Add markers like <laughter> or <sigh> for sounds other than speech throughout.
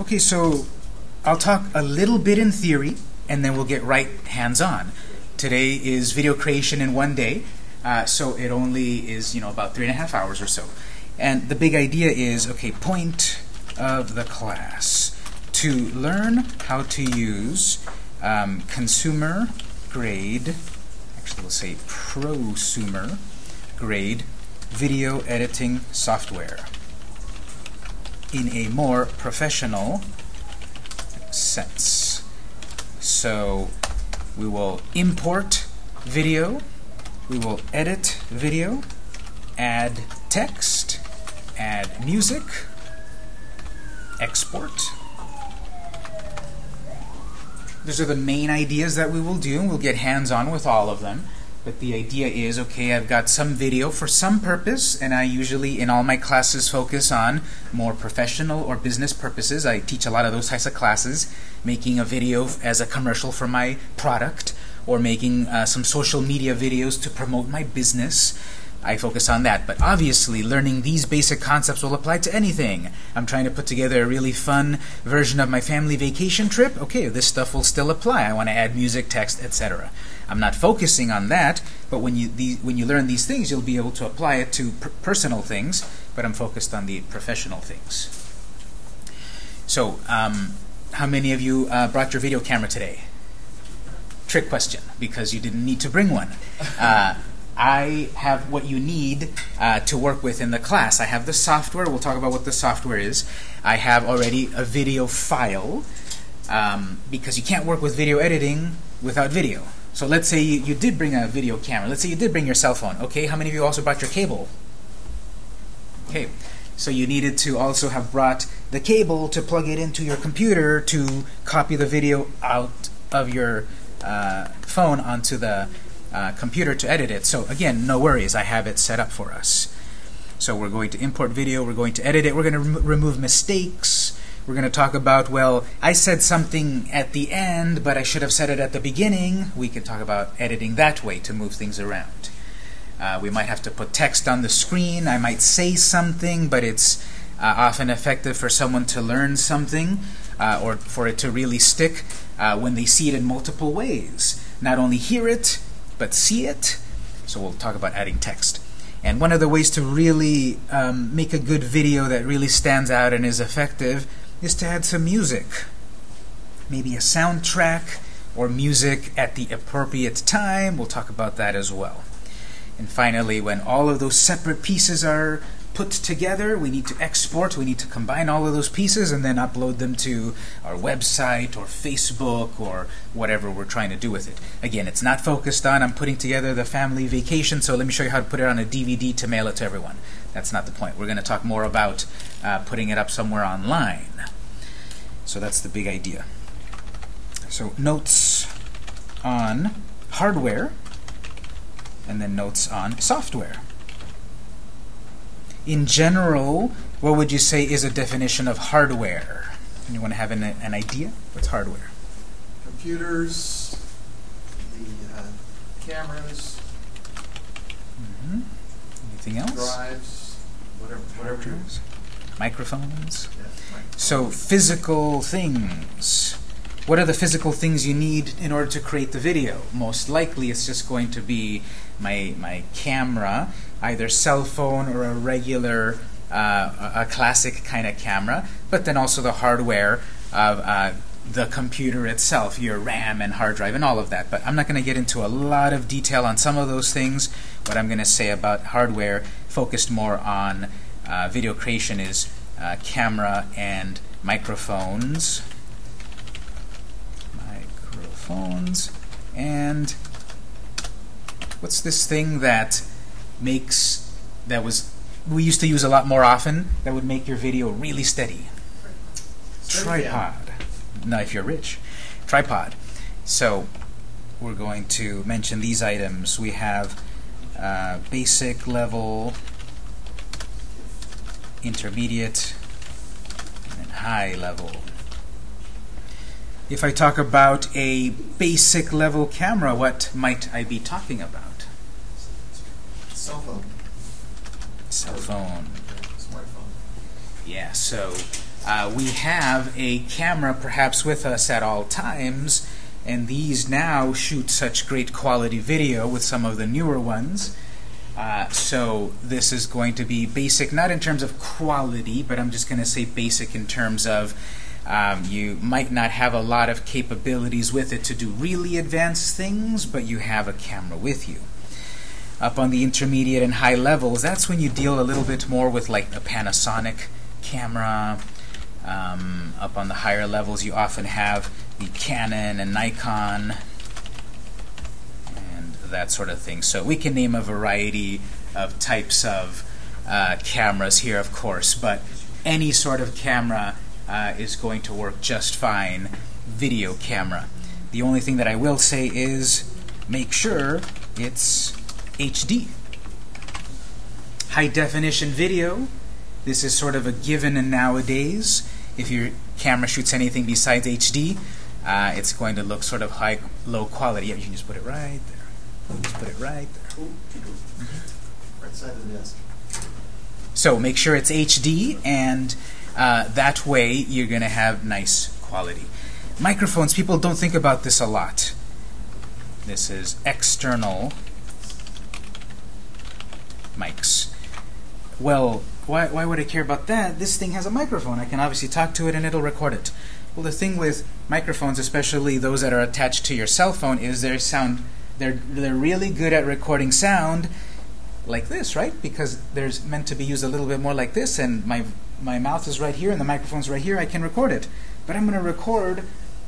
Okay, so I'll talk a little bit in theory, and then we'll get right hands-on. Today is video creation in one day, uh, so it only is you know about three and a half hours or so. And the big idea is, okay, point of the class to learn how to use um, consumer grade, actually we'll say prosumer grade video editing software in a more professional sense. So we will import video, we will edit video, add text, add music, export. Those are the main ideas that we will do, and we'll get hands-on with all of them. But the idea is, okay, I've got some video for some purpose, and I usually, in all my classes, focus on more professional or business purposes. I teach a lot of those types of classes, making a video as a commercial for my product, or making uh, some social media videos to promote my business. I focus on that. But obviously, learning these basic concepts will apply to anything. I'm trying to put together a really fun version of my family vacation trip. Okay, this stuff will still apply. I want to add music, text, etc. I'm not focusing on that, but when you the, when you learn these things, you'll be able to apply it to per personal things. But I'm focused on the professional things. So, um, how many of you uh, brought your video camera today? Trick question, because you didn't need to bring one. Uh, I have what you need uh, to work with in the class. I have the software. We'll talk about what the software is. I have already a video file um, because you can't work with video editing without video. So let's say you, you did bring a video camera. Let's say you did bring your cell phone. Okay, how many of you also brought your cable? Okay, so you needed to also have brought the cable to plug it into your computer to copy the video out of your uh, phone onto the uh, computer to edit it. So again, no worries, I have it set up for us. So we're going to import video, we're going to edit it, we're going to rem remove mistakes, we're going to talk about, well, I said something at the end, but I should have said it at the beginning. We can talk about editing that way to move things around. Uh, we might have to put text on the screen. I might say something, but it's uh, often effective for someone to learn something uh, or for it to really stick uh, when they see it in multiple ways. Not only hear it, but see it. So we'll talk about adding text. And one of the ways to really um, make a good video that really stands out and is effective is to add some music. Maybe a soundtrack or music at the appropriate time. We'll talk about that as well. And finally, when all of those separate pieces are put together, we need to export, we need to combine all of those pieces and then upload them to our website or Facebook or whatever we're trying to do with it. Again, it's not focused on I'm putting together the family vacation, so let me show you how to put it on a DVD to mail it to everyone. That's not the point. We're going to talk more about uh, putting it up somewhere online. So that's the big idea. So notes on hardware and then notes on software. In general, what would you say is a definition of hardware? Anyone have an, an idea? What's hardware? Computers, the uh, cameras, mm -hmm. Anything else? drives, whatever. whatever drives? Microphones? So physical things. What are the physical things you need in order to create the video? Most likely it's just going to be my, my camera, either cell phone or a regular, uh, a classic kind of camera, but then also the hardware of uh, the computer itself, your RAM and hard drive and all of that. But I'm not going to get into a lot of detail on some of those things. What I'm going to say about hardware focused more on uh, video creation is uh, camera and microphones. Microphones. And what's this thing that makes that was we used to use a lot more often that would make your video really steady? Tripod. Now if you're rich. Tripod. So we're going to mention these items. We have uh, basic level intermediate and high level if I talk about a basic level camera what might I be talking about Cell phone. Cell phone. Smartphone. Yeah, so uh, we have a camera perhaps with us at all times, and these now shoot such great quality video with some of the newer ones. Uh, so this is going to be basic, not in terms of quality, but I'm just going to say basic in terms of um, you might not have a lot of capabilities with it to do really advanced things, but you have a camera with you. Up on the intermediate and high levels, that's when you deal a little bit more with like a Panasonic camera. Um, up on the higher levels, you often have the Canon and Nikon that sort of thing. So we can name a variety of types of uh, cameras here, of course, but any sort of camera uh, is going to work just fine. Video camera. The only thing that I will say is make sure it's HD. High definition video. This is sort of a given nowadays. If your camera shoots anything besides HD, uh, it's going to look sort of high, low quality. Yeah, you can just put it right there. Just put it right there. Ooh, Right side of the desk. So make sure it's HD, and uh, that way you're going to have nice quality. Microphones, people don't think about this a lot. This is external mics. Well, why, why would I care about that? This thing has a microphone. I can obviously talk to it and it'll record it. Well, the thing with microphones, especially those that are attached to your cell phone, is their sound they're they're really good at recording sound like this, right? Because there's meant to be used a little bit more like this, and my my mouth is right here and the microphone's right here. I can record it, but I'm going to record,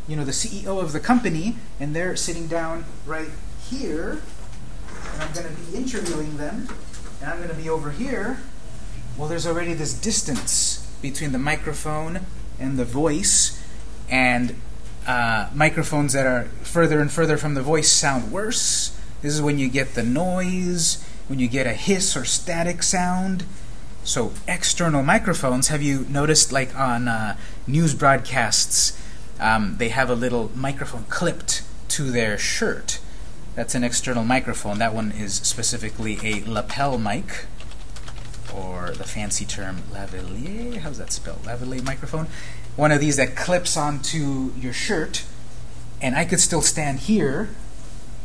you know, the CEO of the company, and they're sitting down right here, and I'm going to be interviewing them, and I'm going to be over here. Well, there's already this distance between the microphone and the voice, and uh, microphones that are further and further from the voice sound worse. This is when you get the noise, when you get a hiss or static sound. So external microphones, have you noticed like on uh, news broadcasts, um, they have a little microphone clipped to their shirt. That's an external microphone. That one is specifically a lapel mic, or the fancy term lavalier. How's that spelled? Lavalier microphone. One of these that clips onto your shirt, and I could still stand here,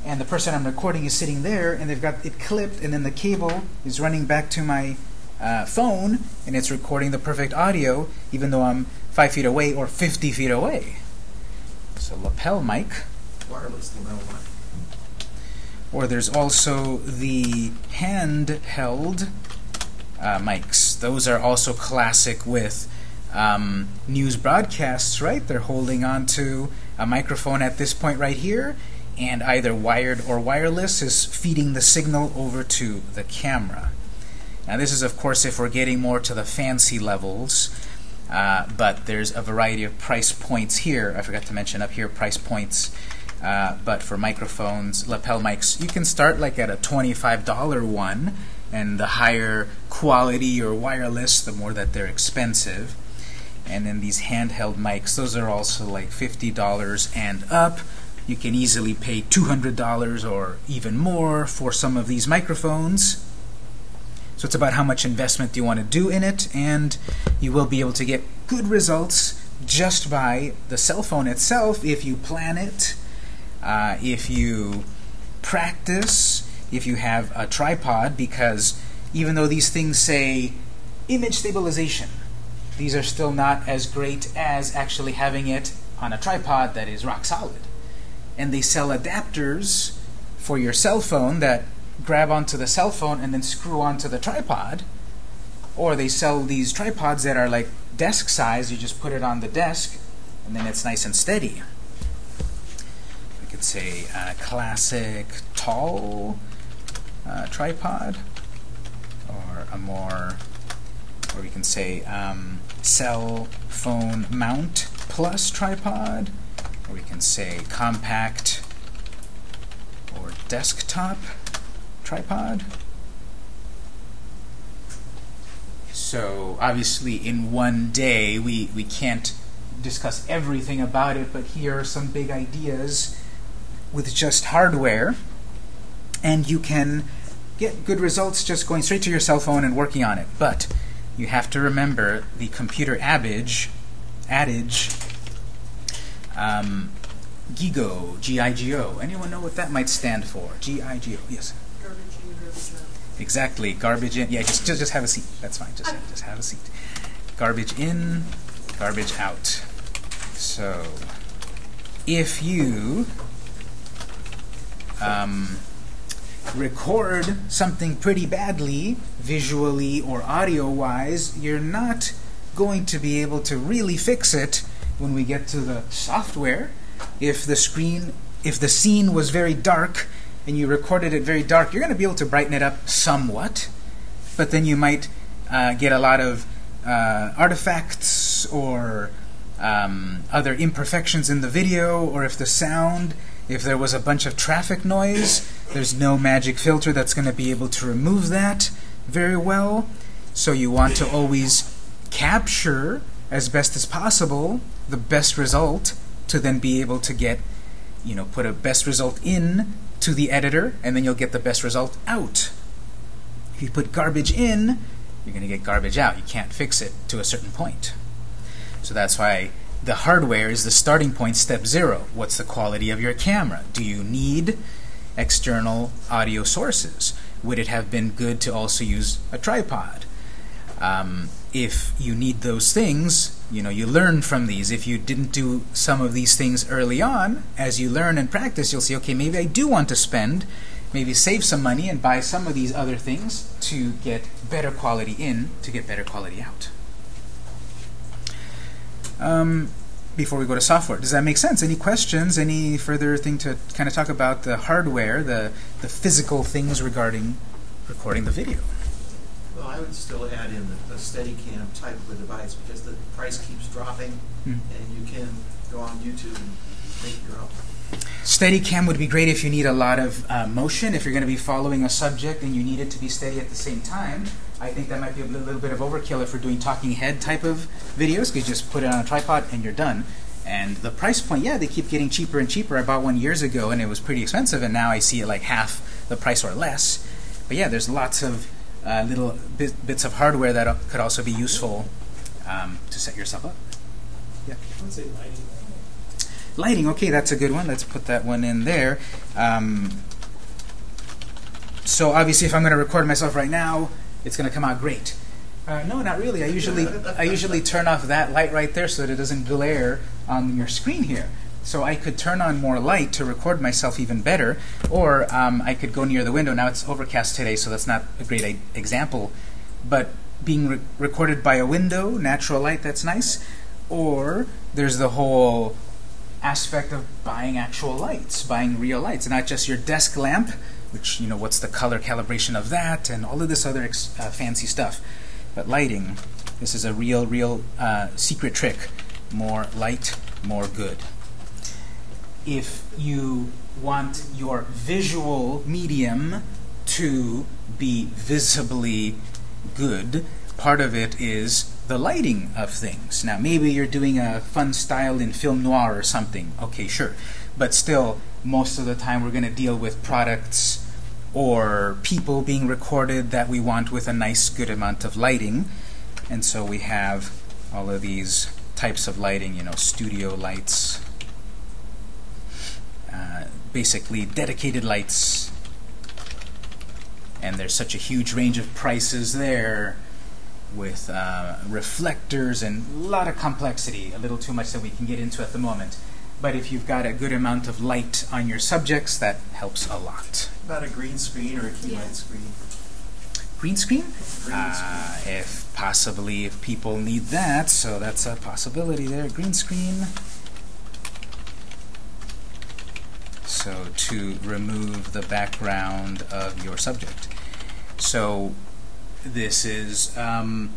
and the person I'm recording is sitting there, and they've got it clipped, and then the cable is running back to my uh, phone, and it's recording the perfect audio, even though I'm five feet away or 50 feet away. So lapel mic. Wireless lapel mic. Or there's also the handheld uh, mics. Those are also classic with um, news broadcasts, right? They're holding on to a microphone at this point right here, and either wired or wireless is feeding the signal over to the camera. Now this is, of course, if we're getting more to the fancy levels, uh, but there's a variety of price points here. I forgot to mention up here price points. Uh, but for microphones, lapel mics, you can start like at a $25 one, and the higher quality or wireless, the more that they're expensive. And then these handheld mics, those are also like $50 and up. You can easily pay $200 or even more for some of these microphones. So it's about how much investment do you want to do in it, and you will be able to get good results just by the cell phone itself if you plan it, uh, if you practice, if you have a tripod, because even though these things say image stabilization, these are still not as great as actually having it on a tripod that is rock solid. And they sell adapters for your cell phone that grab onto the cell phone and then screw onto the tripod. Or they sell these tripods that are like desk size. You just put it on the desk and then it's nice and steady. We could say uh, classic tall uh, tripod or a more, or we can say um, cell phone mount plus tripod, or we can say compact or desktop tripod. So obviously in one day we, we can't discuss everything about it, but here are some big ideas with just hardware, and you can get good results just going straight to your cell phone and working on it. But you have to remember the computer adage, adage, um, GIGO, G-I-G-O. Anyone know what that might stand for? G-I-G-O, yes. Garbage in, garbage out. Exactly, garbage in. Yeah, just, just just have a seat. That's fine. Just just have a seat. Garbage in, garbage out. So, if you um, record something pretty badly, visually or audio-wise, you're not going to be able to really fix it when we get to the software. If the screen, if the scene was very dark and you recorded it very dark, you're going to be able to brighten it up somewhat, but then you might uh, get a lot of uh, artifacts or um, other imperfections in the video, or if the sound, if there was a bunch of traffic noise, there's no magic filter that's going to be able to remove that very well. So you want to always capture as best as possible the best result to then be able to get, you know, put a best result in to the editor, and then you'll get the best result out. If you put garbage in, you're going to get garbage out. You can't fix it to a certain point. So that's why the hardware is the starting point, step zero. What's the quality of your camera? Do you need external audio sources? Would it have been good to also use a tripod? Um, if you need those things, you know, you learn from these. If you didn't do some of these things early on, as you learn and practice, you'll see, okay, maybe I do want to spend, maybe save some money and buy some of these other things to get better quality in, to get better quality out. Um, before we go to software, does that make sense? Any questions? Any further thing to kind of talk about the hardware, the, the physical things regarding recording the video? Well, I would still add in the, the Steadicam type of a device because the price keeps dropping Hmm. and you can go on YouTube and make your own. Steadicam would be great if you need a lot of uh, motion, if you're going to be following a subject and you need it to be steady at the same time. I think that might be a li- little bit of overkill if we're doing talking head type of videos, because you just put it on a tripod and you're done. And the price point, yeah, they keep getting cheaper and cheaper. I bought one years ago and it was pretty expensive, and now I see it like half the price or less. But yeah, there's lots of uh, little bit, bits of hardware that uh, could also be useful um, to set yourself up. I would say lighting. Lighting, okay, that's a good one. Let's put that one in there. Um, so obviously, if I'm going to record myself right now, it's going to come out great. Uh, no, not really. I usually I usually turn off that light right there so that it doesn't glare on your screen here. So I could turn on more light to record myself even better, or um, I could go near the window. Now it's overcast today, so that's not a great example. But being re- recorded by a window, natural light, that's nice. Or there's the whole aspect of buying actual lights, buying real lights, not just your desk lamp, which, you know, what's the color calibration of that, and all of this other uh, fancy stuff. But lighting, this is a real, real uh, secret trick. More light, more good. If you want your visual medium to be visibly good, part of it is the lighting of things. Now, maybe you're doing a fun style in film noir or something. Okay, sure. But still, most of the time we're going to deal with products or people being recorded that we want with a nice, good amount of lighting. And so we have all of these types of lighting, you know, studio lights, uh, basically dedicated lights. And there's such a huge range of prices there with uh, reflectors and a lot of complexity, a little too much that we can get into at the moment. But if you've got a good amount of light on your subjects, that helps a lot. About a green screen or a key Yeah. light screen. Green screen? Green Uh, if possibly, if people need that, so that's a possibility there. Green screen. So to remove the background of your subject. So this is um,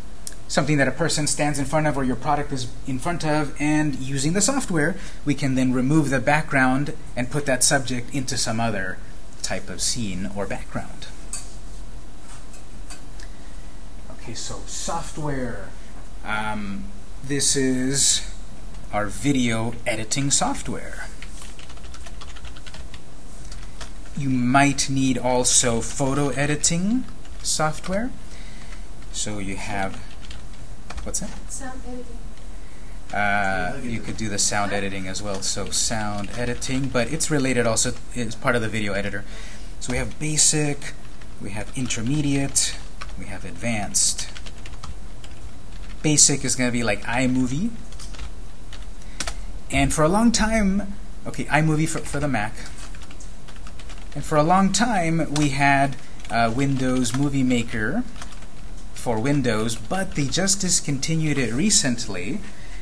something that a person stands in front of or your product is in front of, and using the software, we can then remove the background and put that subject into some other type of scene or background. Okay, so software. Um, this is our video editing software. You might need also photo editing software. So you have What's that? Sound editing. Uh, you could do the sound editing as well. So sound editing, but it's related also. It's part of the video editor. So we have basic, we have intermediate, we have advanced. Basic is going to be like iMovie. And for a long time, okay, iMovie for, for the Mac. And for a long time, we had uh, Windows Movie Maker for Windows, but they just discontinued it recently.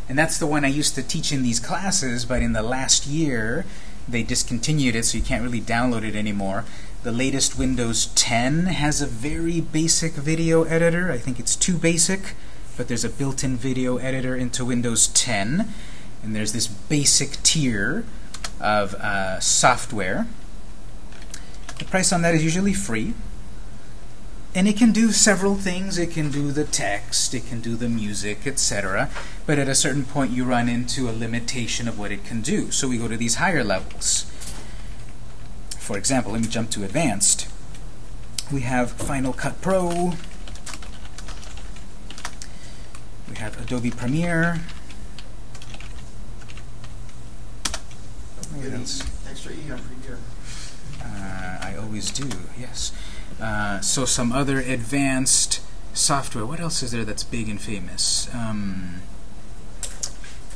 And that's the one I used to teach in these classes, but in the last year, they discontinued it, so you can't really download it anymore. The latest Windows 10 has a very basic video editor. I think it's too basic, but there's a built-in video editor into Windows 10. And there's this basic tier of uh, software. The price on that is usually free. And it can do several things. It can do the text, it can do the music, etc. But at a certain point, you run into a limitation of what it can do. So we go to these higher levels. For example, let me jump to advanced. We have Final Cut Pro. We have Adobe Premiere. Extra E on Premiere. Uh, I always do, yes. Uh, so some other advanced software. What else is there that's big and famous? Um,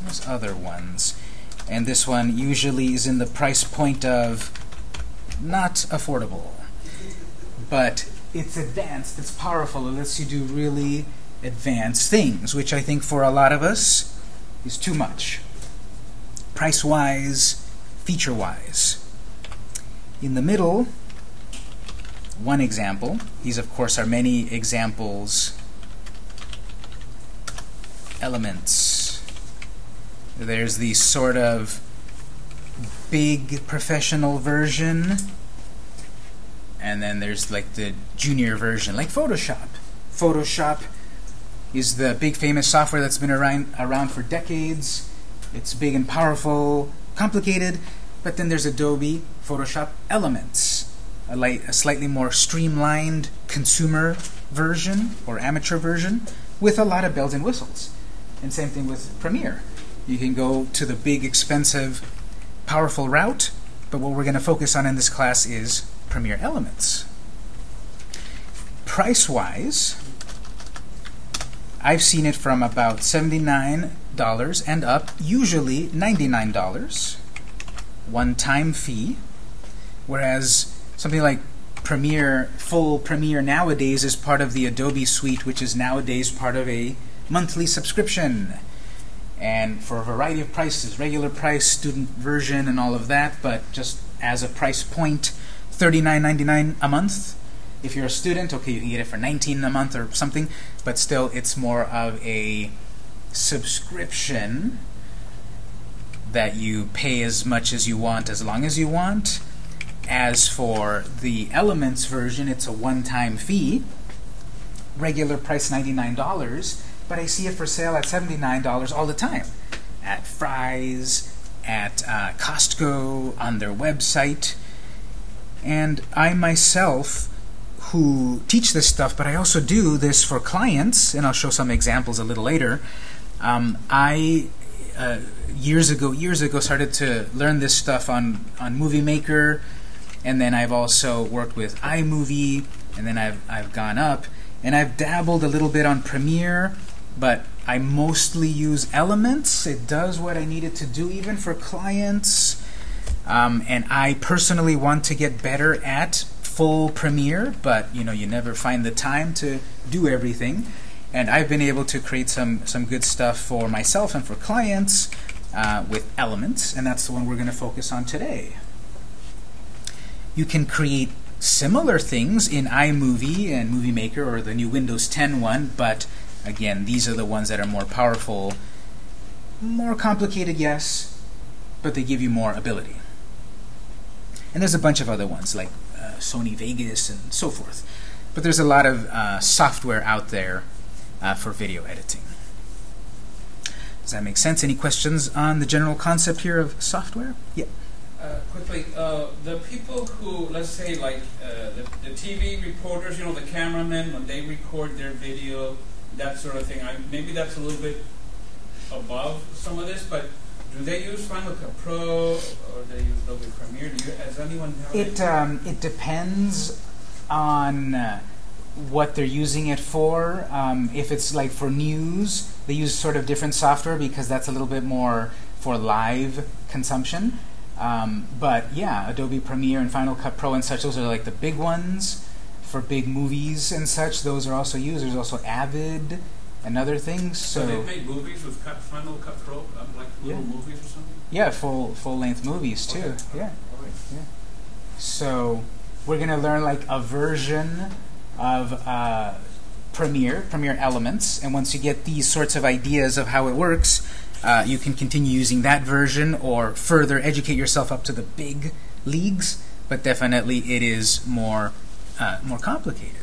there's other ones. And this one usually is in the price point of not affordable. But it's advanced, it's powerful, it lets you do really advanced things, which I think for a lot of us is too much. Price-wise, feature-wise. In the middle, one example. These, of course, are many examples. Elements. There's the sort of big professional version, and then there's like the junior version, like Photoshop. Photoshop is the big famous software that's been around, around for decades. It's big and powerful, complicated, but then there's Adobe Photoshop Elements, a, light, a slightly more streamlined consumer version or amateur version with a lot of bells and whistles. And same thing with Premiere. You can go to the big, expensive, powerful route, but what we're going to focus on in this class is Premiere Elements. Price-wise, I've seen it from about $79 and up, usually $99 one-time fee, whereas something like Premiere, full Premiere nowadays is part of the Adobe Suite, which is nowadays part of a monthly subscription. And for a variety of prices, regular price, student version, and all of that, but just as a price point, $39.99 a month. If you're a student, okay, you can get it for 19 a month or something, but still it's more of a subscription that you pay as much as you want as long as you want. As for the Elements version, it's a one-time fee. Regular price $99, but I see it for sale at $79 all the time. At Fry's, at uh, Costco, on their website. And I myself, who teach this stuff, but I also do this for clients, and I'll show some examples a little later. Um, I uh, years ago, years ago, started to learn this stuff on on Movie Maker, and then I've also worked with iMovie, and then I've I've gone up, and I've dabbled a little bit on Premiere, but I mostly use Elements. It does what I need it to do, even for clients. Um, and I personally want to get better at full Premiere, but you know, you never find the time to do everything. And I've been able to create some some good stuff for myself and for clients uh, with Elements, and that's the one we're going to focus on today. You can create similar things in iMovie and Movie Maker or the new Windows 10 one, but again, these are the ones that are more powerful, more complicated, yes, but they give you more ability. And there's a bunch of other ones like uh, Sony Vegas and so forth. But there's a lot of uh, software out there uh, for video editing. Does that make sense? Any questions on the general concept here of software? Yeah. Uh, quickly, uh, the people who, let's say, like uh, the, the TV reporters, you know, the cameramen, when they record their video, that sort of thing. I, maybe that's a little bit above some of this, but do they use Final Cut Pro or do they use Adobe Premiere? Do you, has anyone It um, it depends on uh, what they're using it for. Um, if it's like for news, they use sort of different software because that's a little bit more for live consumption. Um, but yeah, Adobe Premiere and Final Cut Pro and such, those are like the big ones for big movies and such. Those are also used. There's also Avid and other things. so they So made movies with cut, Final Cut Pro, um, like little Yeah. movies or something? yeah, full full length movies too. Okay. Yeah. All right. So we're going to learn like a version of uh, Premiere, Premiere Elements, and once you get these sorts of ideas of how it works, uh, you can continue using that version or further educate yourself up to the big leagues. But definitely, it is more uh, more complicated.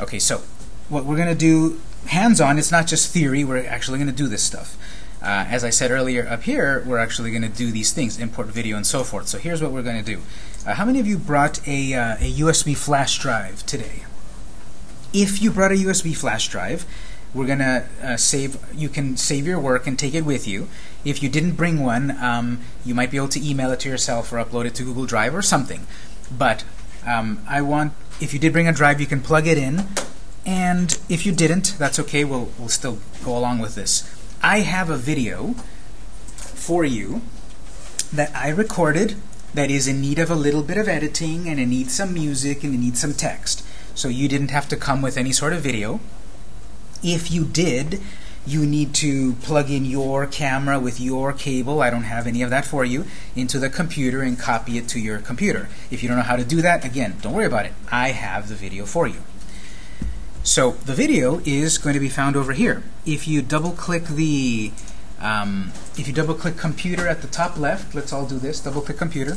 Okay, so what we're going to do hands-on. It's not just theory. We're actually going to do this stuff. Uh, as I said earlier up here, we're actually going to do these things, import video and so forth. So here's what we're going to do. Uh, how many of you brought a, uh, a USB flash drive today? If you brought a USB flash drive, we're going to uh, save, you can save your work and take it with you. If you didn't bring one, um, you might be able to email it to yourself or upload it to Google Drive or something. But um, I want, if you did bring a drive, you can plug it in. And if you didn't, that's okay. We'll, we'll still go along with this. I have a video for you that I recorded that is in need of a little bit of editing and it needs some music and it needs some text. So you didn't have to come with any sort of video. If you did, you need to plug in your camera with your cable, I don't have any of that for you, into the computer and copy it to your computer. If you don't know how to do that, again, don't worry about it. I have the video for you. So the video is going to be found over here. If you double click the um, if you double click computer at the top left, let's all do this, double click computer.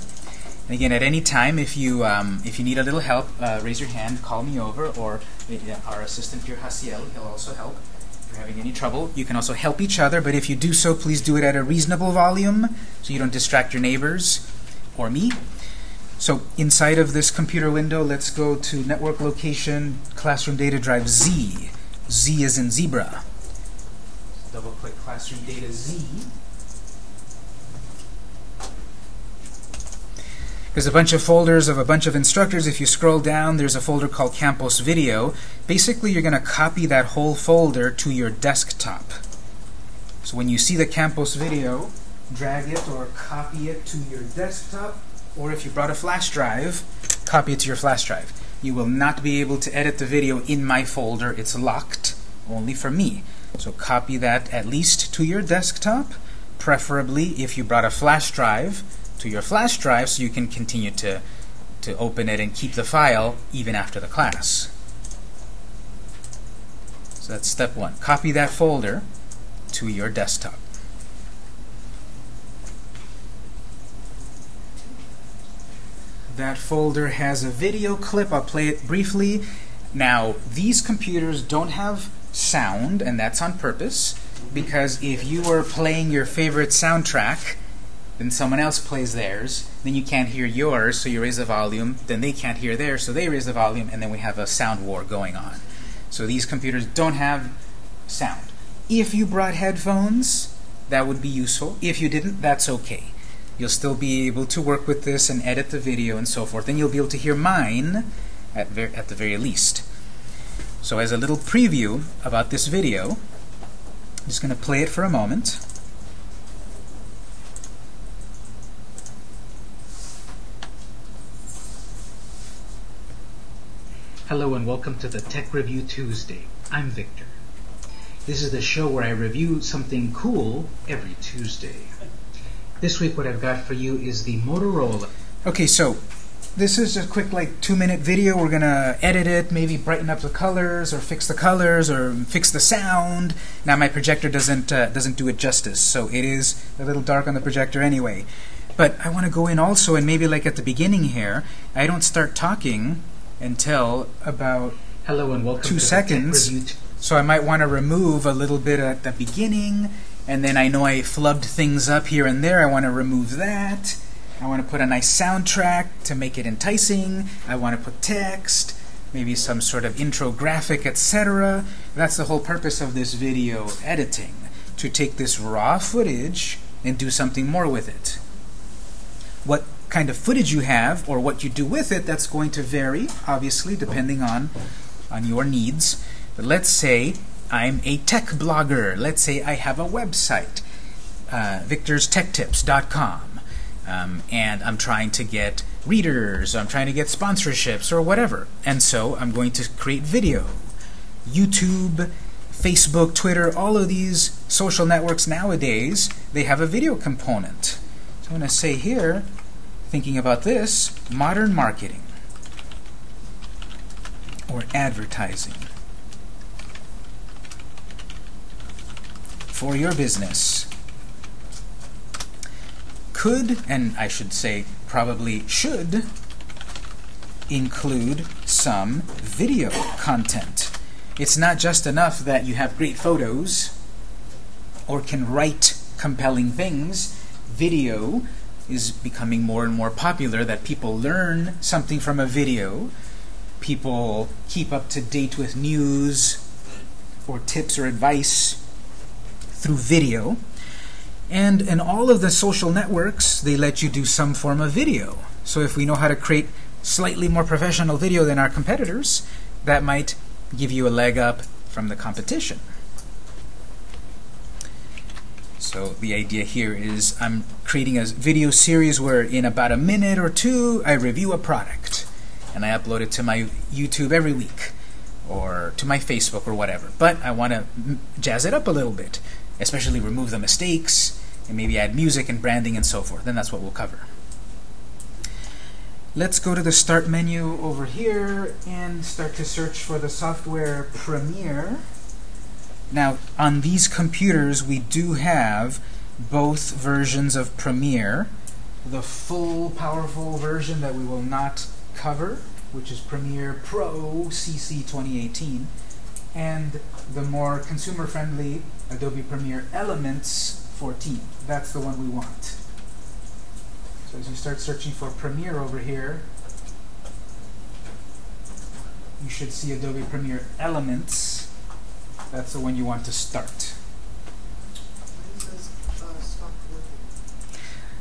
And again, at any time, if you um, if you need a little help, uh, raise your hand, call me over, or uh, our assistant Pierre Haciel, he'll also help. If you're having any trouble, you can also help each other, but if you do so, please do it at a reasonable volume so you don't distract your neighbors or me. So inside of this computer window, let's go to network location, classroom data drive Z. Z is in zebra. Double click classroom data Z. There's a bunch of folders of a bunch of instructors. If you scroll down, there's a folder called Campus Video. Basically, you're going to copy that whole folder to your desktop. So when you see the Campus Video, drag it or copy it to your desktop, or if you brought a flash drive, copy it to your flash drive. You will not be able to edit the video in my folder. It's locked only for me. So copy that at least to your desktop, preferably if you brought a flash drive to your flash drive so you can continue to, to open it and keep the file even after the class. So that's step one. Copy that folder to your desktop. That folder has a video clip. I'll play it briefly. Now, these computers don't have sound, and that's on purpose, because if you were playing your favorite soundtrack, then someone else plays theirs, then you can't hear yours, so you raise the volume, then they can't hear theirs, so they raise the volume, and then we have a sound war going on. So these computers don't have sound. If you brought headphones, that would be useful. If you didn't, that's okay. You'll still be able to work with this and edit the video and so forth, and you'll be able to hear mine at, at the very least. So as a little preview about this video, I'm just going to play it for a moment. Hello and welcome to the Tech Review Tuesday. I'm Victor. This is the show where I review something cool every Tuesday. This week what I've got for you is the Motorola. Okay, so this is a quick like two minute video. We're gonna edit it, maybe brighten up the colors or fix the colors or fix the sound. Now my projector doesn't uh, doesn't do it justice, so it is a little dark on the projector anyway. But I want to go in also and maybe like at the beginning here, I don't start talking until about Hello and welcome two to seconds. the Tech Review. So I might want to remove a little bit at the beginning, and then I know I flubbed things up here and there. I want to remove that. I want to put a nice soundtrack to make it enticing. I want to put text. maybe some sort of intro graphic, etc. That's the whole purpose of this video editing, to take this raw footage and do something more with it. What kind of footage you have or what you do with it, that's going to vary, obviously, depending on, on your needs. But let's say I'm a tech blogger. Let's say I have a website, uh, victorstechtips.com, um, and I'm trying to get readers, I'm trying to get sponsorships or whatever. And so I'm going to create video. YouTube, Facebook, Twitter, all of these social networks nowadays, they have a video component. So I'm going to say here, thinking about this, modern marketing or advertising for your business could, and I should say probably should, include some video content. It's not just enough that you have great photos or can write compelling things. Video is becoming more and more popular that people learn something from a video. People keep up to date with news or tips or advice through video. And in all of the social networks, they let you do some form of video. So if we know how to create slightly more professional video than our competitors, that might give you a leg up from the competition. So the idea here is I'm creating a video series where in about a minute or two I review a product and I upload it to my YouTube every week or to my Facebook or whatever. But I want to jazz it up a little bit especially remove the mistakes, and maybe add music and branding and so forth. Then that's what we'll cover. Let's go to the Start menu over here and start to search for the software Premiere. Now, on these computers, we do have both versions of Premiere. The full, powerful version that we will not cover, which is Premiere Pro CC 2018, and the more consumer-friendly Adobe Premiere Elements 14. That's the one we want. So as you start searching for Premiere over here, you should see Adobe Premiere Elements. That's the one you want to start.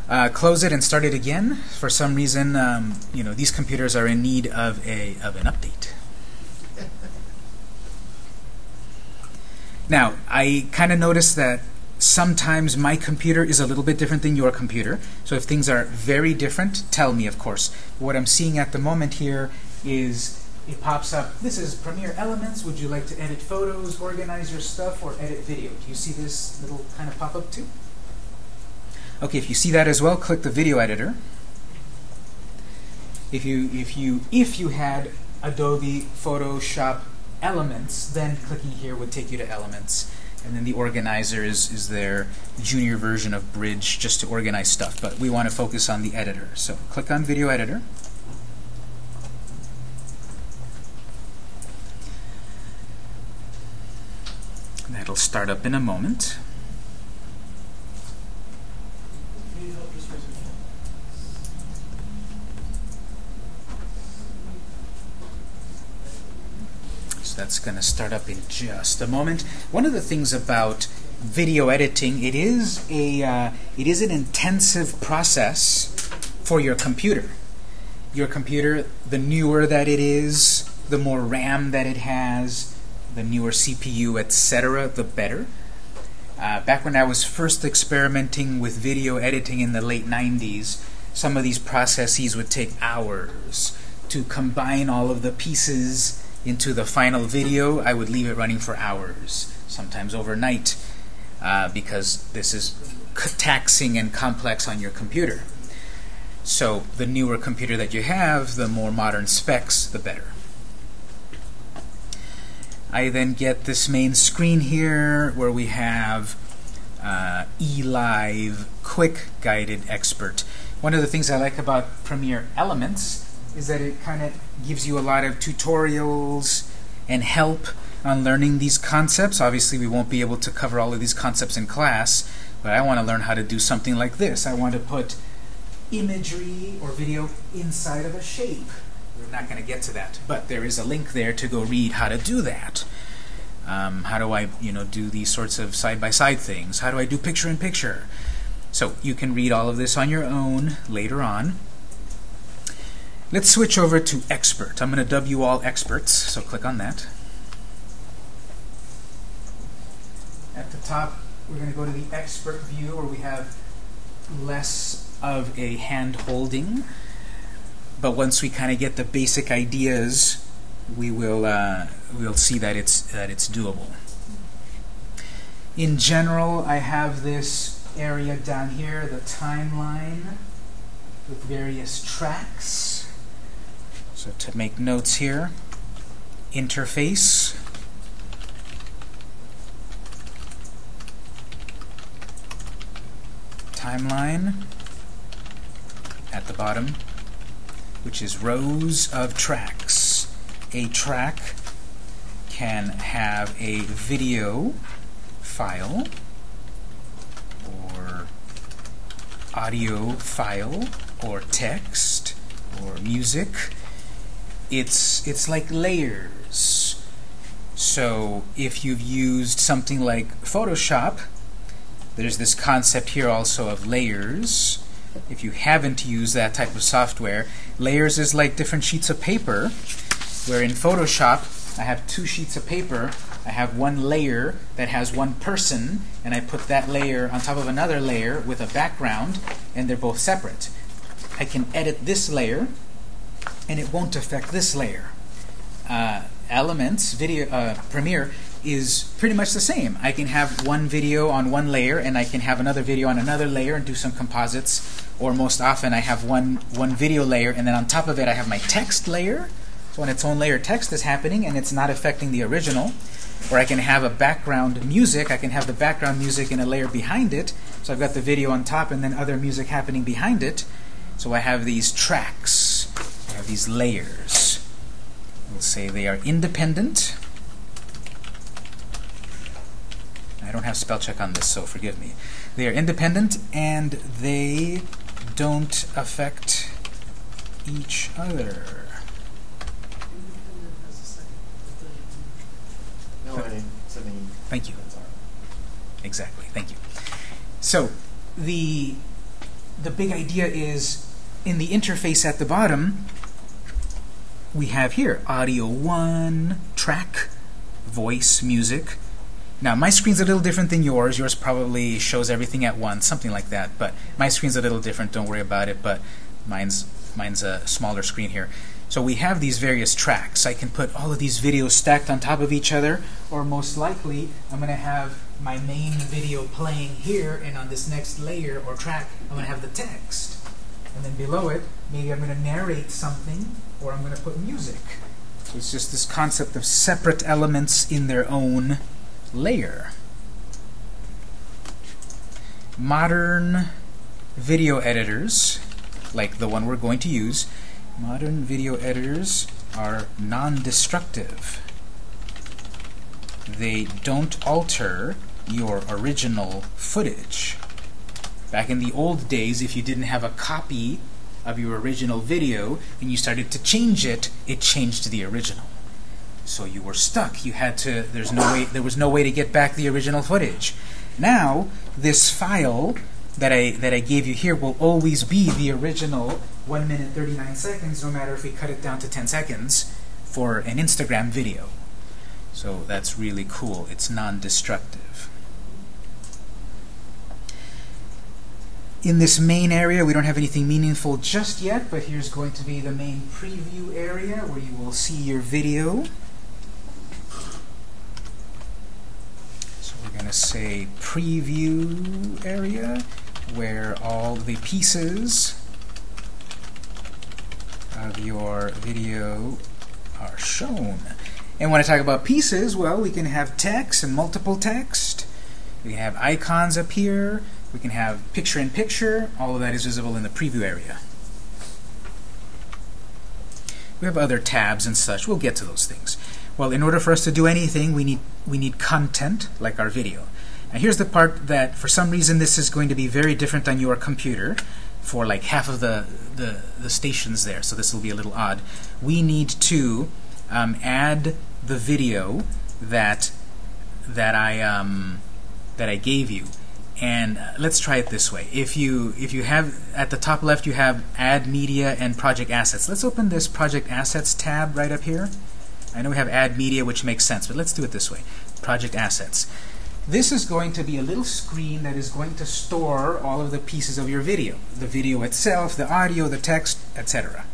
Uh, close it and start it again. For some reason, um, you know, these computers are in need of a of an update. <laughs> Now, I kind of noticed that sometimes my computer is a little bit different than your computer. So if things are very different, tell me, of course. What I'm seeing at the moment here is it pops up, this is Premiere Elements. Would you like to edit photos, organize your stuff, or edit video? Do you see this little kind of pop up too? Okay, if you see that as well, click the video editor. If you if you if you had Adobe Photoshop elements, then clicking here would take you to elements. And then the organizer is, is their junior version of Bridge just to organize stuff. But we want to focus on the editor. So click on Video Editor. That'll start up in a moment. So that's going to start up in just a moment. One of the things about video editing, it is a uh, it is an intensive process for your computer. Your computer, the newer that it is, the more RAM that it has, the newer CPU, etc., the better. Uh, back when I was first experimenting with video editing in the late 90s, some of these processes would take hours to combine all of the pieces into the final video, I would leave it running for hours, sometimes overnight, uh, because this is taxing and complex on your computer. So the newer computer that you have, the more modern specs, the better. I then get this main screen here where we have uh, eLive Quick Guided Expert. One of the things I like about Premiere Elements is that it kind of gives you a lot of tutorials and help on learning these concepts. Obviously, we won't be able to cover all of these concepts in class, but I want to learn how to do something like this. I want to put imagery or video inside of a shape. Not going to get to that. But there is a link there to go read how to do that. Um, how do I, you know, do these sorts of side-by-side things? How do I do picture-in-picture? So you can read all of this on your own later on. Let's switch over to expert. I'm going to you all experts, so click on that. At the top, we're going to go to the expert view where we have less of a hand holding. But once we kind of get the basic ideas, we will uh, we'll see that it's that it's doable. In general, I have this area down here, the timeline with various tracks. So to make notes here, interface, timeline at the bottom, which is rows of tracks. A track can have a video file or audio file or text or music. It's it's like layers. So if you've used something like Photoshop, there's this concept here also of layers. If you haven't used that type of software, layers is like different sheets of paper, where in Photoshop I have two sheets of paper. I have one layer that has one person, and I put that layer on top of another layer with a background, and they're both separate. I can edit this layer, and it won't affect this layer. Uh, Elements, video, uh, Premiere, is pretty much the same. I can have one video on one layer, and I can have another video on another layer and do some composites. Or most often, I have one one video layer, and then on top of it, I have my text layer. So on its own layer text is happening, and it's not affecting the original. Or I can have a background music. I can have the background music in a layer behind it. So I've got the video on top, and then other music happening behind it. So I have these tracks. I have these layers. We'll say they are independent. I don't have spell check on this, so forgive me. They are independent and they don't affect each other. Independent has a second. but then- No, I. Thank you. That's all right. Exactly. Thank you. So the the big idea is in the interface at the bottom we have here audio 1, track, voice, music. Now my screen's a little different than yours. Yours probably shows everything at once, something like that. But my screen's a little different. Don't worry about it. But mine's mine's a smaller screen here. So we have these various tracks. I can put all of these videos stacked on top of each other, or most likely I'm going to have my main video playing here, and on this next layer or track, I'm going to have the text. And then below it, maybe I'm going to narrate something, or I'm going to put music. It's just this concept of separate elements in their own layer. Modern video editors, like the one we're going to use, modern video editors are non-destructive. They don't alter your original footage. Back in the old days, if you didn't have a copy of your original video and you started to change it, it changed the original. So you were stuck. You had to there's no way there was no way to get back the original footage. Now, this file that I that I gave you here will always be the original 1 minute 39 seconds no matter if we cut it down to 10 seconds for an Instagram video. So that's really cool. It's non-destructive. In this main area, we don't have anything meaningful just yet, but here's going to be the main preview area where you will see your video. We're going to say preview area where all the pieces of your video are shown. And when I talk about pieces, well, we can have text and multiple text. We can have icons up here. We can have picture-in-picture. All of that is visible in the preview area. We have other tabs and such. We'll get to those things. Well, in order for us to do anything, we need we need content, like our video. Now here's the part that, for some reason, this is going to be very different on your computer. for like half of the, the, the stations there, so this will be a little odd. We need to um, add the video that that I um, that I gave you. And uh, let's try it this way. If you if you have at the top left you have add media and project assets. Let's open this project assets tab right up here. I know we have add media which makes sense, but let's do it this way. Project assets. This is going to be a little screen that is going to store all of the pieces of your video. The video itself, the audio, the text, etc.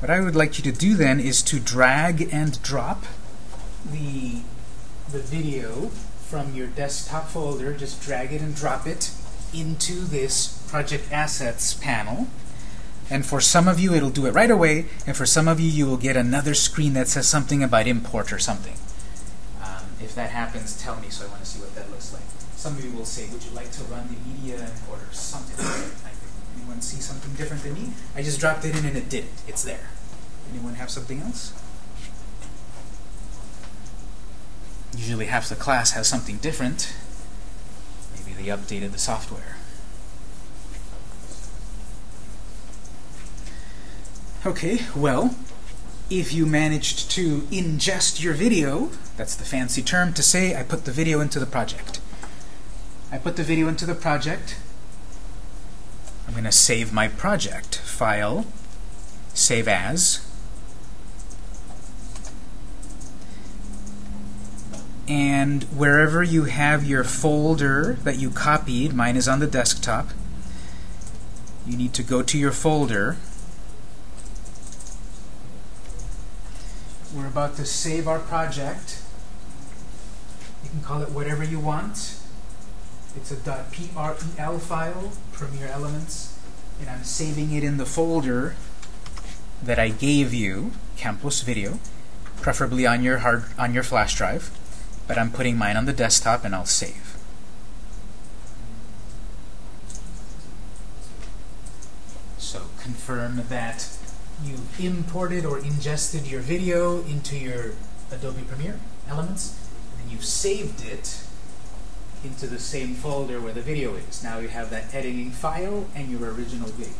What I would like you to do then is to drag and drop the, the video from your desktop folder, just drag it and drop it into this Project Assets panel. And for some of you, it'll do it right away, and for some of you, you will get another screen that says something about import or something. If that happens, tell me so I want to see what that looks like. Some of you will say, would you like to run the media importer? Something like Anyone see something different than me? I just dropped it in and it did it. It's there. Anyone have something else? Usually half the class has something different. Maybe they updated the software. Okay, well, if you managed to ingest your video, that's the fancy term to say I put the video into the project. I put the video into the project. I'm going to save my project. File, Save As. And wherever you have your folder that you copied, mine is on the desktop, you need to go to your folder. We're about to save our project. You can call it whatever you want. It's a .prel file, Premiere Elements, and I'm saving it in the folder that I gave you, Campus Video, preferably on your hard on your flash drive but I'm putting mine on the desktop and I'll save. So confirm that you've imported or ingested your video into your Adobe Premiere Elements, and then you've saved it into the same folder where the video is. Now you have that editing file and your original video.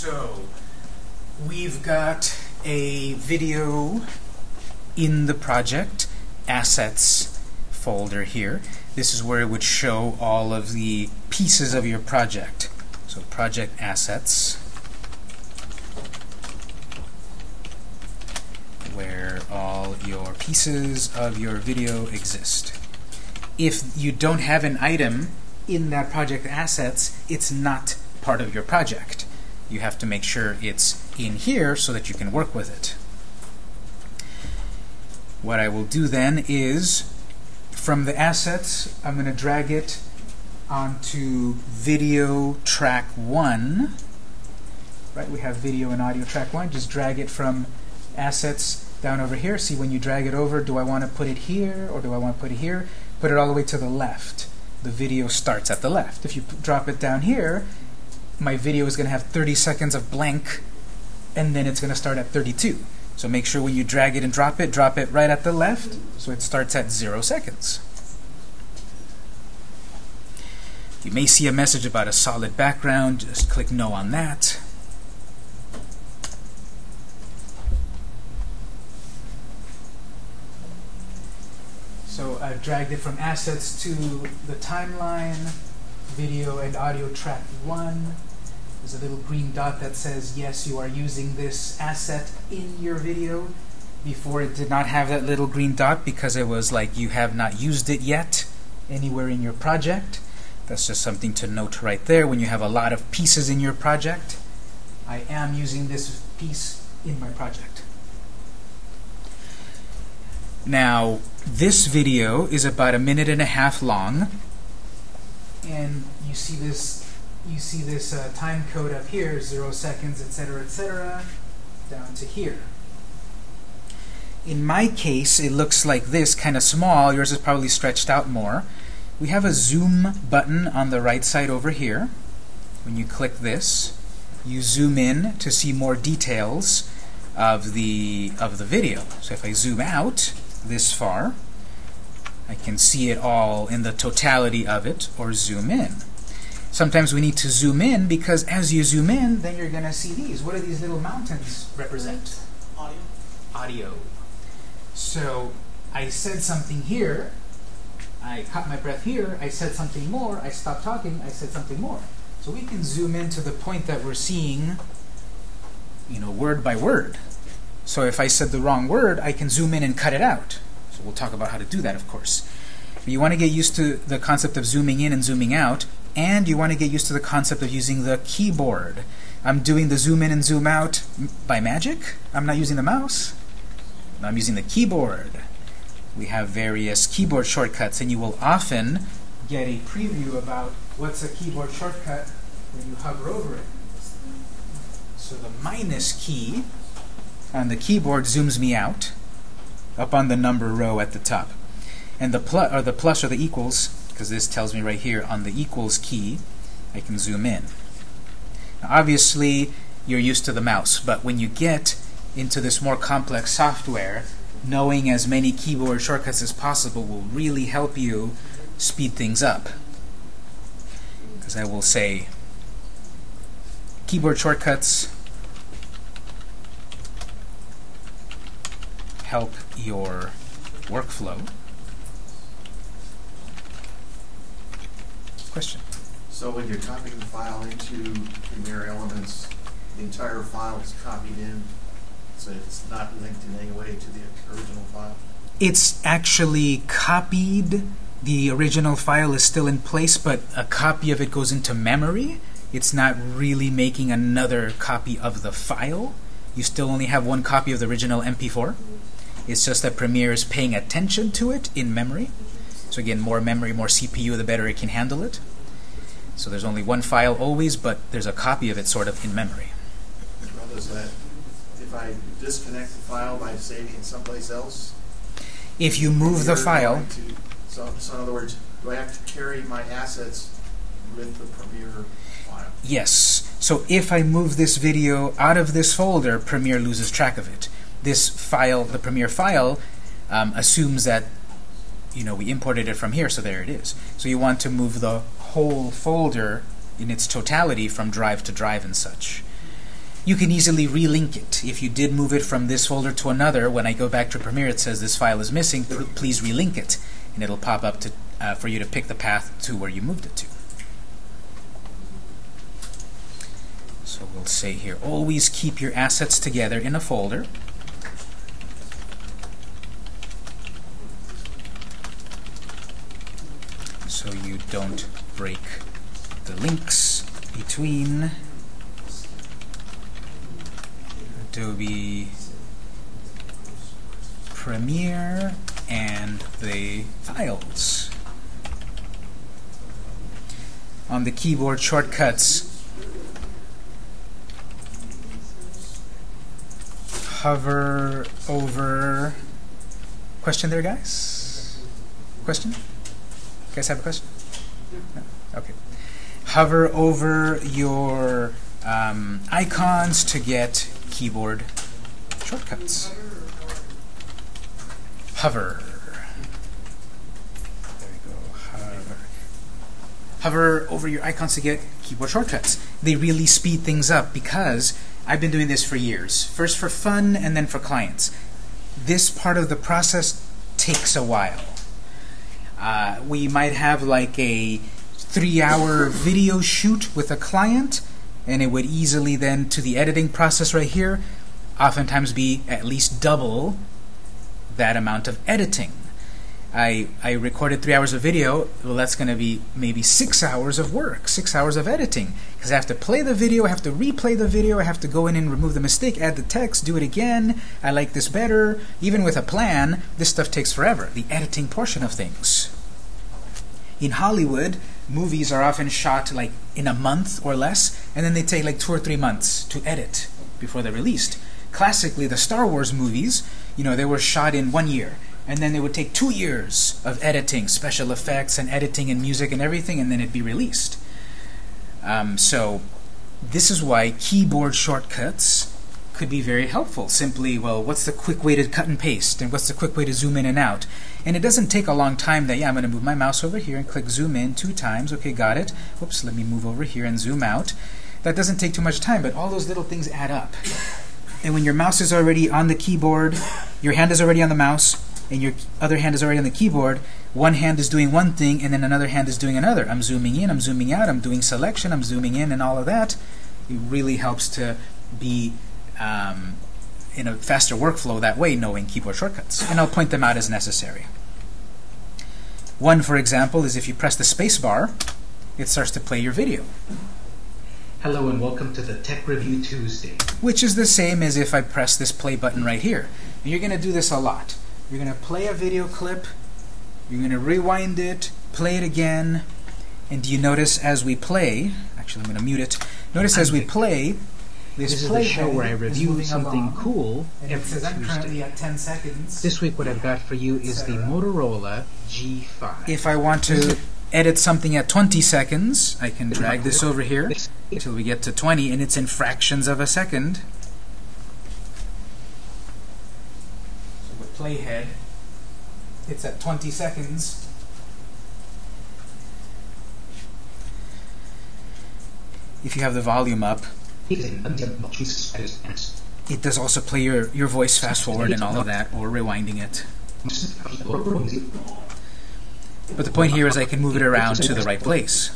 So we've got a video in the project assets folder here. This is where it would show all of the pieces of your project. So project assets, where all your pieces of your video exist. If you don't have an item in that project assets, it's not part of your project. You have to make sure it's in here so that you can work with it. What I will do then is, from the assets, I'm going to drag it onto video track 1. Right, we have video and audio track 1. Just drag it from assets down over here. See, when you drag it over, do I want to put it here or do I want to put it here? Put it all the way to the left. The video starts at the left. If you drop it down here, my video is going to have 30 seconds of blank, and then it's going to start at 32. So make sure when you drag it and drop it, drop it right at the left, so it starts at zero seconds. You may see a message about a solid background. Just click no on that. So I've dragged it from assets to the timeline, video and audio track one. There's a little green dot that says, yes, you are using this asset in your video. Before it did not have that little green dot because it was like you have not used it yet anywhere in your project. That's just something to note right there when you have a lot of pieces in your project. I am using this piece in my project. Now, this video is about a minute and a half long, and you see this you see this uh, time code up here, zero seconds, etc., etc., down to here. In my case, it looks like this, kind of small. Yours is probably stretched out more. We have a zoom button on the right side over here. When you click this, you zoom in to see more details of the of the video. So if I zoom out this far, I can see it all in the totality of it, or zoom in. Sometimes we need to zoom in because as you zoom in, then you're going to see these. What do these little mountains represent? Audio. Audio. So I said something here, I caught my breath here, I said something more, I stopped talking, I said something more. So we can zoom in to the point that we're seeing, you know, word by word. So if I said the wrong word, I can zoom in and cut it out. So we'll talk about how to do that, of course. But you want to get used to the concept of zooming in and zooming out, and you want to get used to the concept of using the keyboard. I'm doing the zoom in and zoom out by magic. I'm not using the mouse. I'm using the keyboard. We have various keyboard shortcuts, and you will often get a preview about what's a keyboard shortcut when you hover over it. So the minus key on the keyboard zooms me out up on the number row at the top. And the plus or the plus or the equals, because this tells me right here on the equals key, I can zoom in. Now obviously, you're used to the mouse, but when you get into this more complex software, knowing as many keyboard shortcuts as possible will really help you speed things up. Because I will say keyboard shortcuts help your workflow. Question? So when you're copying the file into Premiere Elements, the entire file is copied in, so it's not linked in any way to the original file? It's actually copied. The original file is still in place, but a copy of it goes into memory. It's not really making another copy of the file. You still only have one copy of the original MP4. It's just that Premiere is paying attention to it in memory. So again, more memory, more CPU, the better it can handle it. So there's only one file always, but there's a copy of it sort of in memory. Well, does that, if I disconnect the file by saving it someplace else? If you move the file, to- So, so in other words, do I have to carry my assets with the Premiere file? Yes. So if I move this video out of this folder, Premiere loses track of it. This file, the Premiere file, um, assumes that you know we imported it from here, so there it is. So you want to move the whole folder in its totality from drive to drive and such. You can easily relink it. If you did move it from this folder to another, when I go back to Premiere, it says this file is missing. Please relink it, and it'll pop up to uh, for you to pick the path to where you moved it to. So we'll say here, always keep your assets together in a folder. So you don't break the links between Adobe Premiere and the files. On the keyboard shortcuts, hover over. Question there, guys? Question? You guys have a question? Okay. Hover over your um, icons to get keyboard shortcuts. Hover. There we go. Hover. Hover over your icons to get keyboard shortcuts. They really speed things up because I've been doing this for years. First for fun and then for clients. This part of the process takes a while. Uh, we might have like a three-hour video shoot with a client, and it would easily then, to the editing process right here, oftentimes be at least double that amount of editing. I, I recorded three hours of video, well, that's going to be maybe six hours of work, six hours of editing. Because I have to play the video, I have to replay the video, I have to go in and remove the mistake, add the text, do it again. I like this better. Even with a plan, this stuff takes forever, the editing portion of things. In Hollywood, movies are often shot like in a month or less, and then they take like two or three months to edit before they're released. Classically, the Star Wars movies, you know, they were shot in one year and then it would take two years of editing, special effects and editing and music and everything, and then it'd be released. Um, so this is why keyboard shortcuts could be very helpful. Simply, well, what's the quick way to cut and paste, and what's the quick way to zoom in and out? And it doesn't take a long time that, yeah, I'm going to move my mouse over here and click zoom in two times. Okay, got it. Whoops, let me move over here and zoom out. That doesn't take too much time, but all those little things add up. And when your mouse is already on the keyboard, your hand is already on the mouse, and your other hand is already on the keyboard, one hand is doing one thing and then another hand is doing another. I'm zooming in, I'm zooming out, I'm doing selection, I'm zooming in, and all of that. It really helps to be um, in a faster workflow that way, knowing keyboard shortcuts. And I'll point them out as necessary. One, for example, is if you press the space bar, it starts to play your video. Hello and welcome to the Tech Review Tuesday. Which is the same as if I press this play button right here. And you're going to do this a lot. You're going to play a video clip, you're going to rewind it, play it again, and do you notice as we play, actually I'm going to mute it, notice as we play, this, This is play the show where I review something along, cool and it every says I'm currently Tuesday. at 10 seconds. This week what I've got for you is the Motorola G5. if I want to edit something at 20 seconds, I can drag this over here until we get to 20, and it's in fractions of a second. So with playhead, it's at 20 seconds. If you have the volume up, it does also play your, your voice fast forward and all of that, or rewinding it. But the point here is I can move it around to the right place.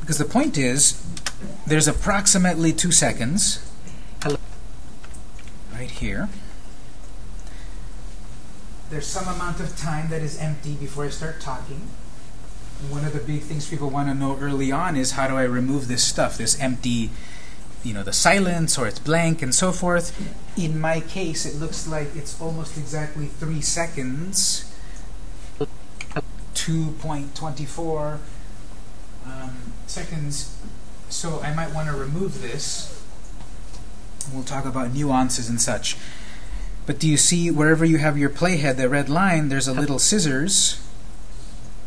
Because the point is, there's approximately two seconds right here. There's some amount of time that is empty before I start talking. One of the big things people want to know early on is how do I remove this stuff, this empty, you know, the silence or it's blank and so forth. In my case, it looks like it's almost exactly three seconds. 2.24 um, seconds. So I might want to remove this. We'll talk about nuances and such. But do you see wherever you have your playhead, the red line, there's a little scissors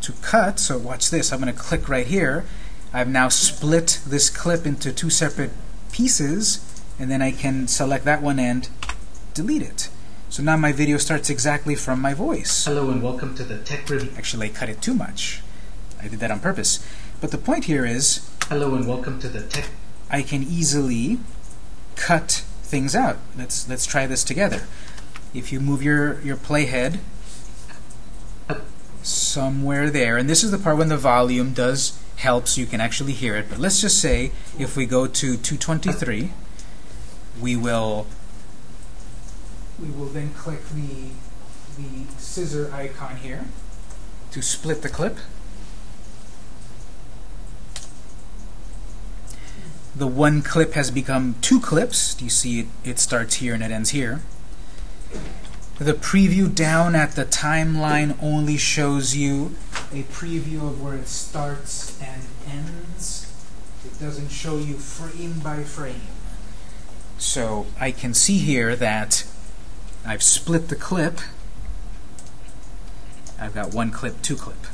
to cut. So watch this. I'm going to click right here. I've now split this clip into two separate pieces, and then I can select that one and delete it. So now my video starts exactly from my voice. Hello and welcome to the Tech Review. Actually, I cut it too much. I did that on purpose. But the point here is Hello and welcome to the Tech. I can easily cut things out. Let's let's try this together. If you move your your playhead somewhere there, and this is the part when the volume does help so you can actually hear it. But let's just say if we go to 223, we will we will then click the the scissor icon here to split the clip. The one clip has become two clips. Do you see it, it starts here and it ends here? The preview down at the timeline only shows you a preview of where it starts and ends. It doesn't show you frame by frame. So I can see here that I've split the clip. I've got one clip, two clip.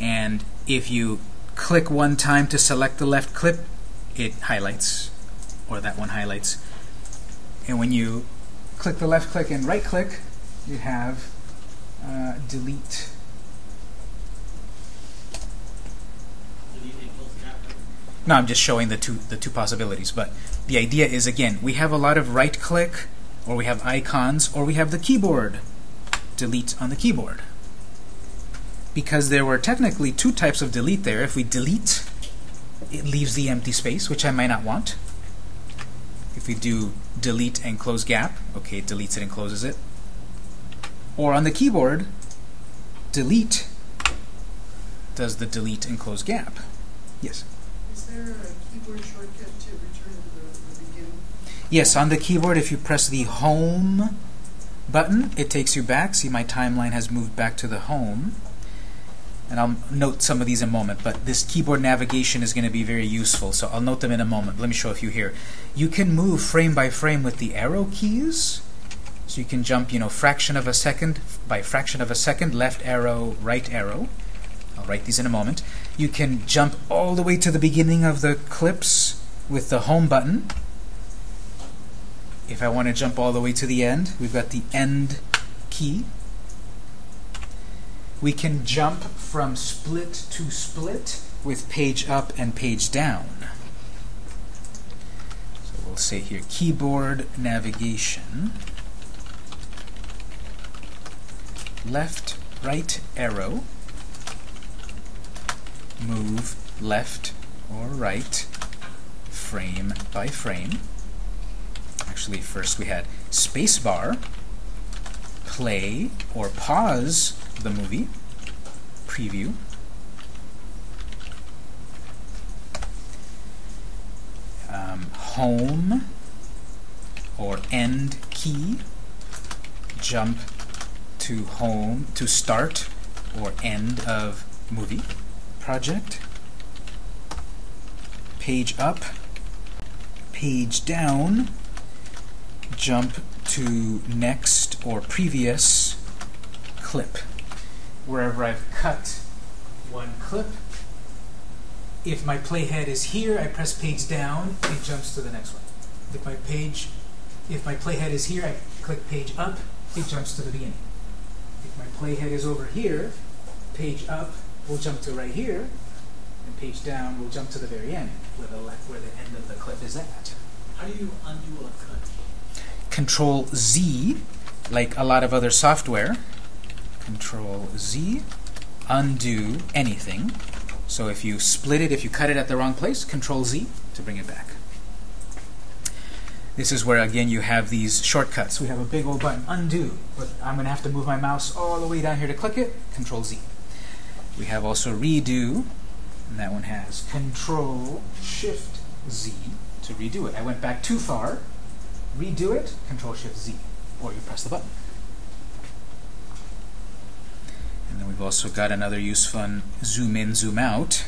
And if you click one time to select the left clip, it highlights, or that one highlights. And when you click the left click and right click, you have uh, delete. No, I'm just showing the two the two possibilities. But the idea is again, we have a lot of right click, or we have icons, or we have the keyboard delete on the keyboard. Because there were technically two types of delete there. If we delete, it leaves the empty space, which I might not want. If we do delete and close gap, okay, it deletes it and closes it. Or on the keyboard, delete does the delete and close gap. Yes? Is there a keyboard shortcut to return to the, the beginning? Yes, on the keyboard, if you press the home button, it takes you back. See, my timeline has moved back to the home. And I'll note some of these in a moment, but this keyboard navigation is going to be very useful, so I'll note them in a moment. Let me show a few here. You can move frame by frame with the arrow keys. So you can jump, you know, fraction of a second by fraction of a second, left arrow, right arrow. I'll write these in a moment. You can jump all the way to the beginning of the clips with the home button. If I want to jump all the way to the end, we've got the end key. We can jump from split to split with page up and page down. So we'll say here keyboard navigation. Left, right arrow. Move left or right frame by frame. Actually, first we had spacebar, play or pause the movie, preview. Um, home or end key, jump to home to start or end of movie project. Page up, page down, jump to next or previous clip. Wherever I've cut one clip, if my playhead is here, I press page down, it jumps to the next one. If my page, if my playhead is here, I click page up, it jumps to the beginning. If my playhead is over here, page up will jump to right here, and page down will jump to the very end, where the, where the end of the clip is at. How do you undo a cut? Control Z, like a lot of other software. Control Z, undo anything. So if you split it, if you cut it at the wrong place, Control Z to bring it back. This is where, again, you have these shortcuts. We have a big old button, undo, but I'm going to have to move my mouse all the way down here to click it, Control Z. We have also redo, and that one has Control Shift Z to redo it. I went back too far, redo it, Control Shift Z, or you press the button. And then we've also got another use fun zoom in, zoom out.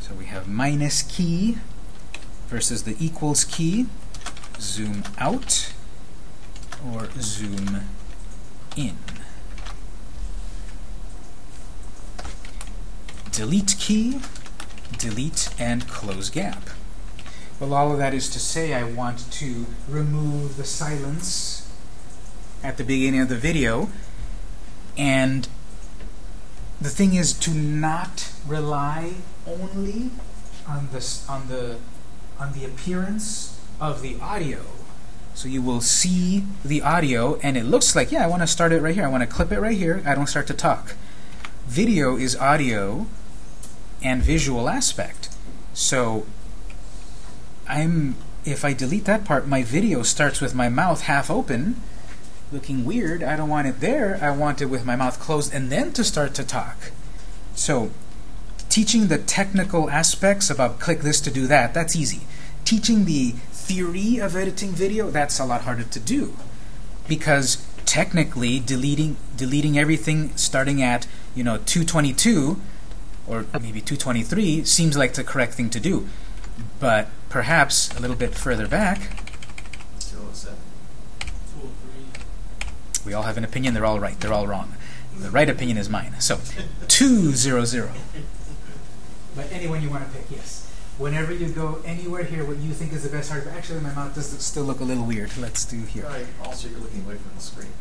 So we have minus key versus the equals key, zoom out or zoom in. Delete key, delete and close gap. Well, all of that is to say I want to remove the silence at the beginning of the video. And the thing is to not rely only on this on the on the appearance of the audio. So you will see the audio and it looks like, yeah, I want to start it right here. I want to clip it right here. I don't start to talk. Video is audio and visual aspect. So I'm if I delete that part, my video starts with my mouth half open, looking weird. I don't want it there. I want it with my mouth closed and then to start to talk. So teaching the technical aspects about click this to do that, that's easy. Teaching the theory of editing video, that's a lot harder to do. Because technically deleting deleting everything starting at, you know, 222 or maybe 223 seems like the correct thing to do. But perhaps a little bit further back, 207. Two or three. We all have an opinion, they're all right, they're all wrong. The right opinion is mine. So, 200. But anyone you want to pick, yes. Whenever you go anywhere here, what you think is the best hard. Actually, my mouth does still look a little weird. Let's do here. Right. Also, you're looking away from the screen.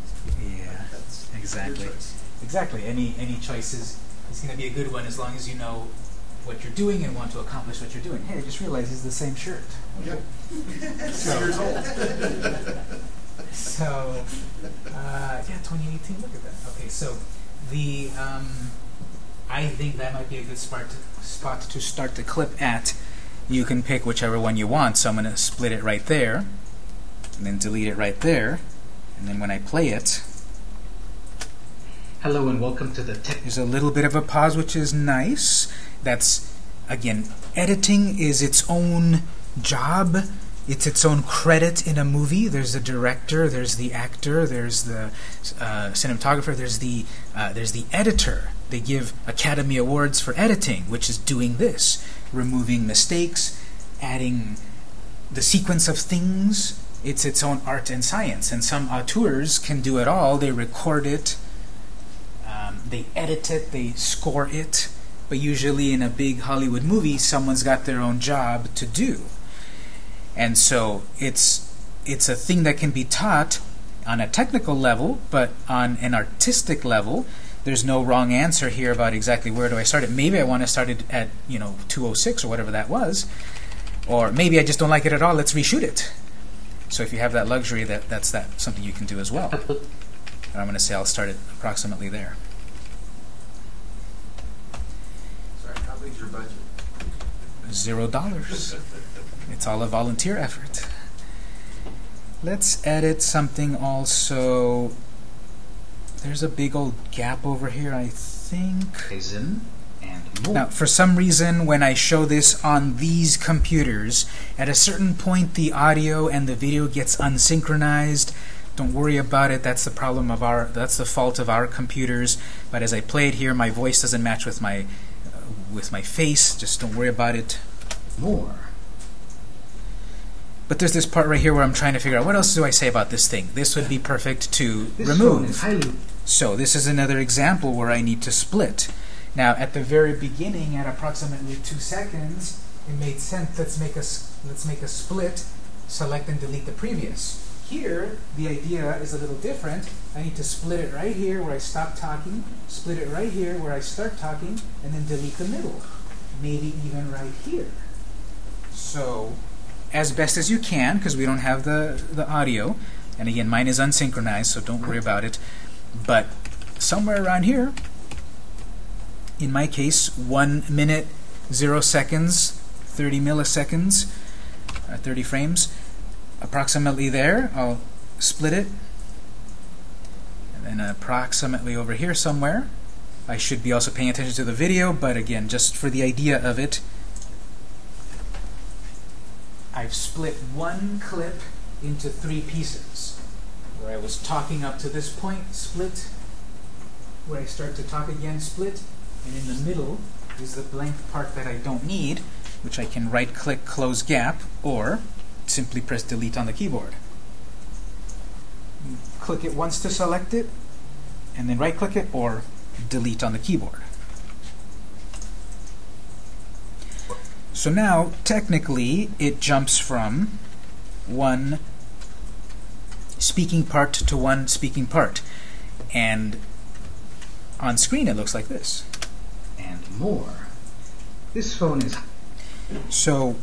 Yeah, That's exactly. Exactly. Any any choice is, is going to be a good one as long as you know what you're doing and want to accomplish what you're doing. Hey, I just realized it's the same shirt. Yep. <laughs> Six years old. <laughs> So, uh, yeah, 2018. Look at that. Okay, so the um, I think that might be a good spot to, spot to start the clip at. You can pick whichever one you want. So I'm going to split it right there, and then delete it right there, and then when I play it, Hello and welcome to the Tech there's a little bit of a pause, which is nice. That's again, editing is its own job. It's its own credit in a movie. There's the director, there's the actor, there's the uh, cinematographer, there's the uh, there's the editor. They give Academy Awards for editing, which is doing this, removing mistakes, adding the sequence of things. It's its own art and science. And some auteurs can do it all. They record it, um, they edit it, they score it. But usually in a big Hollywood movie, someone's got their own job to do. And so it's it's a thing that can be taught on a technical level, but on an artistic level, there's no wrong answer here about exactly where do I start it. Maybe I want to start it at you know 206 or whatever that was, or maybe I just don't like it at all. Let's reshoot it. So if you have that luxury, that that's that something you can do as well. <laughs> And I'm going to say I'll start it approximately there. Sorry, how big's your budget? Zero dollars. <laughs> It's all a volunteer effort. Let's edit something also. There's a big old gap over here, I think. Ryzen and more. Now, for some reason, when I show this on these computers, at a certain point the audio and the video gets unsynchronized. Don't worry about it. That's the problem of our. That's the fault of our computers. But as I play it here, my voice doesn't match with my uh, with my face. Just don't worry about it. more. But there's this part right here where I'm trying to figure out what else do I say about this thing. This would be perfect to This remove. So this is another example where I need to split. Now, at the very beginning, at approximately two seconds, it made sense. Let's make a let's make a split. Select and delete the previous. Here, the idea is a little different. I need to split it right here where I stop talking, split it right here where I start talking, and then delete the middle. Maybe even right here. So, as best as you can, because we don't have the the audio, and again, mine is unsynchronized, so don't worry about it. But somewhere around here, in my case, one minute, zero seconds, 30 milliseconds, uh, 30 frames, approximately there, I'll split it. And then approximately over here somewhere, I should be also paying attention to the video, but again, just for the idea of it, I've split one clip into three pieces. Where I was talking up to this point, split. Where I start to talk again, split. And in the middle is the blank part that I don't need, which I can right click close gap or simply press delete on the keyboard. Click it once to select it, and then right click it or delete on the keyboard. So now, technically, it jumps from one speaking part to one speaking part. And on screen, it looks like this. and more. This phone is So,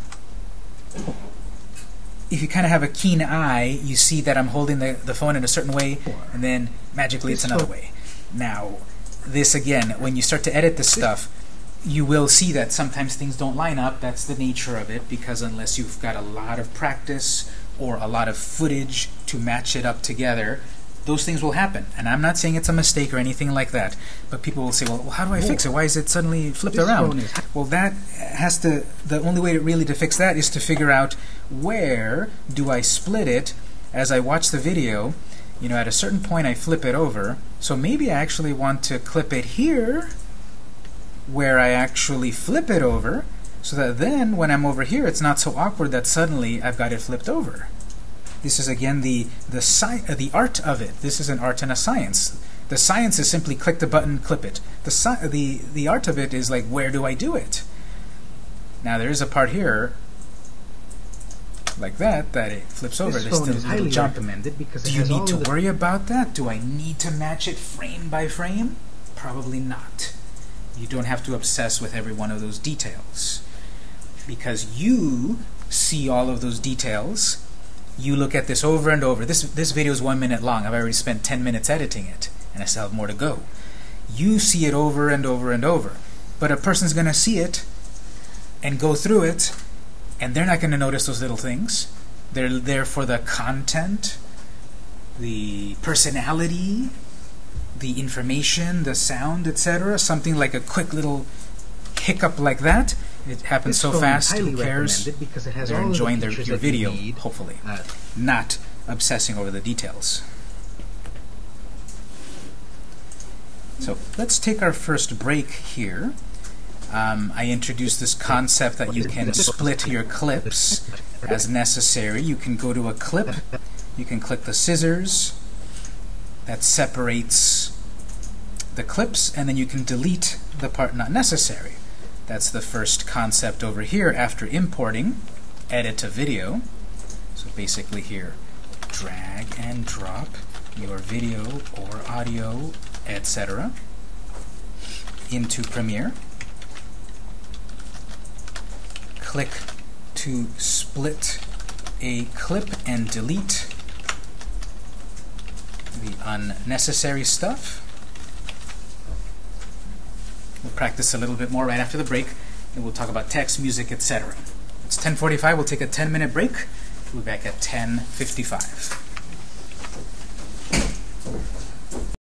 if you kind of have a keen eye, you see that I'm holding the, the phone in a certain way, and then magically it's another way. Now, this again, when you start to edit this stuff, you will see that sometimes things don't line up. That's the nature of it, because unless you've got a lot of practice or a lot of footage to match it up together, those things will happen. And I'm not saying it's a mistake or anything like that, but people will say, well, how do I fix it? Why is it suddenly flipped This around? Well, that has to, the only way to really to fix that is to figure out where do I split it as I watch the video. You know, at a certain point I flip it over. So maybe I actually want to clip it here where I actually flip it over so that then when I'm over here it's not so awkward that suddenly I've got it flipped over. This is again the the sci- uh, the art of it. This is an art and a science. The science is simply click the button, clip it. The sci- the the art of it is like where do I do it? Now there is a part here like that that it flips over. this There's still is little highly jump. recommended because Do you need to worry about that? Do I need to match it frame by frame? Probably not. You don't have to obsess with every one of those details. Because you see all of those details You look at this over and over. This this video is one minute long. I've already spent 10 minutes editing it, and I still have more to go. You see it over and over and over. But a person's going to see it and go through it, and they're not going to notice those little things. They're there for the content, the personality, the information, the sound, etc. Something like a quick little hiccup like that. It happens This so fast. Who cares? because it has They're of the enjoying their, your video, need. hopefully, Uh, not obsessing over the details. So let's take our first break here. Um, I introduced this concept that you can split your clips as necessary. You can go to a clip, you can click the scissors that separates the clips, and then you can delete the part not necessary. That's the first concept over here after importing, edit to video. So basically here, drag and drop your video or audio, etc. into Premiere. Click to split a clip and delete the unnecessary stuff. We'll practice a little bit more right after the break, and we'll talk about text, music, etc. It's 10.45. We'll take a 10-minute break. We'll be back at 10.55.